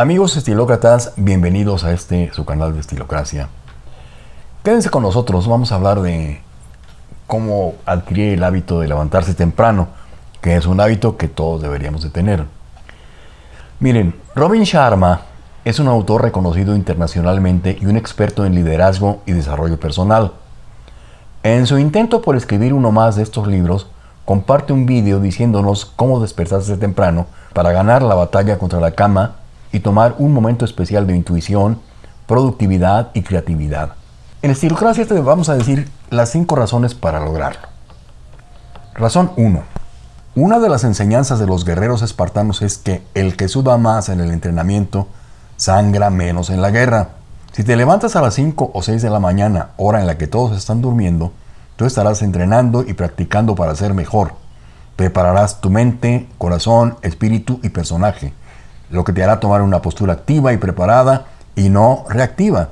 Amigos estilócratas, bienvenidos a este su canal de Estilocracia. Quédense con nosotros, vamos a hablar de cómo adquirir el hábito de levantarse temprano, que es un hábito que todos deberíamos de tener. Miren, Robin Sharma es un autor reconocido internacionalmente y un experto en liderazgo y desarrollo personal. En su intento por escribir uno más de estos libros, comparte un vídeo diciéndonos cómo despertarse temprano para ganar la batalla contra la cama y tomar un momento especial de intuición, productividad y creatividad. En Estilocracia te vamos a decir las cinco razones para lograrlo. Razón 1. Una de las enseñanzas de los guerreros espartanos es que el que suda más en el entrenamiento sangra menos en la guerra. Si te levantas a las 5 o 6 de la mañana, hora en la que todos están durmiendo, tú estarás entrenando y practicando para ser mejor. Prepararás tu mente, corazón, espíritu y personaje lo que te hará tomar una postura activa y preparada y no reactiva.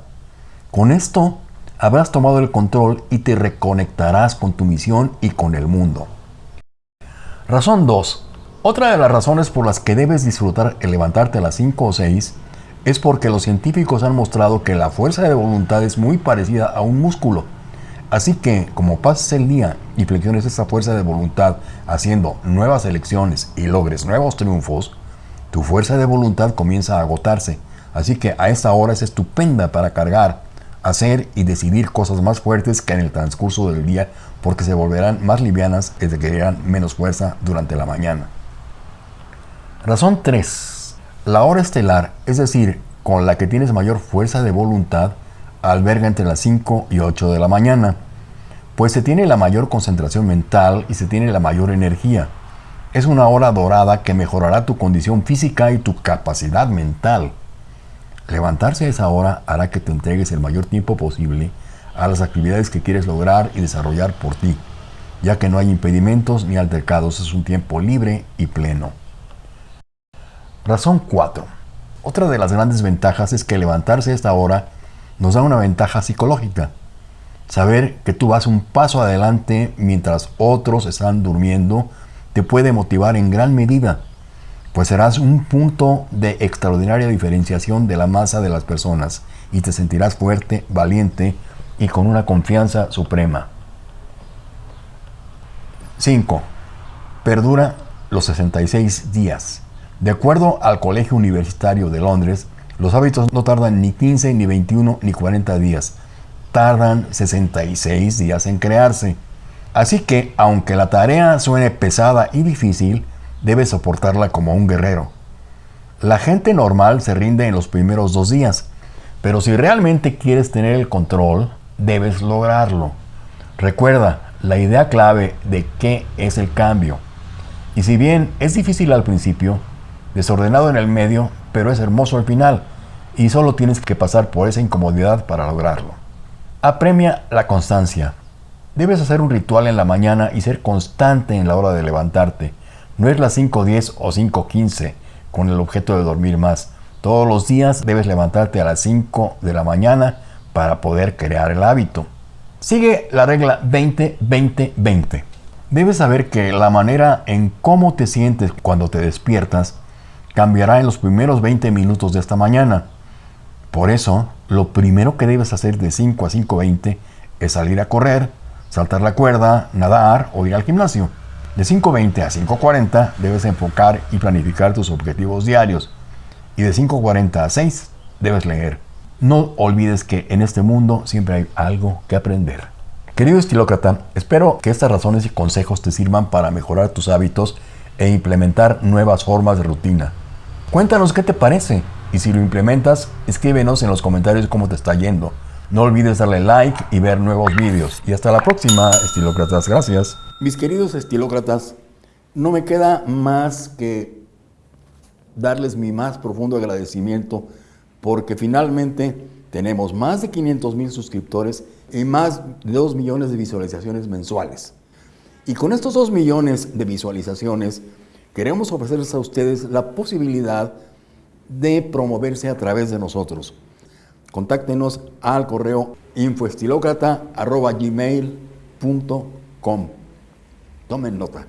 Con esto habrás tomado el control y te reconectarás con tu misión y con el mundo. Razón 2. Otra de las razones por las que debes disfrutar el levantarte a las 5 o 6 es porque los científicos han mostrado que la fuerza de voluntad es muy parecida a un músculo. Así que, como pases el día y flexiones esa fuerza de voluntad haciendo nuevas elecciones y logres nuevos triunfos, tu fuerza de voluntad comienza a agotarse, así que a esta hora es estupenda para cargar, hacer y decidir cosas más fuertes que en el transcurso del día porque se volverán más livianas y requerirán menos fuerza durante la mañana. Razón 3. La hora estelar, es decir, con la que tienes mayor fuerza de voluntad, alberga entre las 5 y 8 de la mañana, pues se tiene la mayor concentración mental y se tiene la mayor energía. Es una hora dorada que mejorará tu condición física y tu capacidad mental. Levantarse a esa hora hará que te entregues el mayor tiempo posible a las actividades que quieres lograr y desarrollar por ti, ya que no hay impedimentos ni altercados, es un tiempo libre y pleno. Razón 4. Otra de las grandes ventajas es que levantarse a esta hora nos da una ventaja psicológica. Saber que tú vas un paso adelante mientras otros están durmiendo te puede motivar en gran medida, pues serás un punto de extraordinaria diferenciación de la masa de las personas y te sentirás fuerte, valiente y con una confianza suprema. 5. Perdura los 66 días. De acuerdo al Colegio Universitario de Londres, los hábitos no tardan ni 15, ni 21, ni 40 días. Tardan 66 días en crearse. Así que, aunque la tarea suene pesada y difícil, debes soportarla como un guerrero. La gente normal se rinde en los primeros dos días, pero si realmente quieres tener el control, debes lograrlo. Recuerda la idea clave de qué es el cambio. Y si bien es difícil al principio, desordenado en el medio, pero es hermoso al final, y solo tienes que pasar por esa incomodidad para lograrlo. Apremia la constancia. Debes hacer un ritual en la mañana y ser constante en la hora de levantarte. No es las 5.10 o 5.15 con el objeto de dormir más. Todos los días debes levantarte a las 5 de la mañana para poder crear el hábito. Sigue la regla 20-20-20. Debes saber que la manera en cómo te sientes cuando te despiertas cambiará en los primeros 20 minutos de esta mañana. Por eso, lo primero que debes hacer de 5 a 5.20 es salir a correr, saltar la cuerda, nadar o ir al gimnasio. De 5.20 a 5.40 debes enfocar y planificar tus objetivos diarios. Y de 5.40 a 6 debes leer. No olvides que en este mundo siempre hay algo que aprender. Querido estilócrata, espero que estas razones y consejos te sirvan para mejorar tus hábitos e implementar nuevas formas de rutina. Cuéntanos qué te parece y si lo implementas, escríbenos en los comentarios cómo te está yendo. No olvides darle like y ver nuevos vídeos. Y hasta la próxima, estilócratas. Gracias. Mis queridos estilócratas, no me queda más que darles mi más profundo agradecimiento porque finalmente tenemos más de 500 mil suscriptores y más de 2 millones de visualizaciones mensuales. Y con estos 2 millones de visualizaciones queremos ofrecerles a ustedes la posibilidad de promoverse a través de nosotros. Contáctenos al correo infoestilocrata.gmail.com. Tomen nota.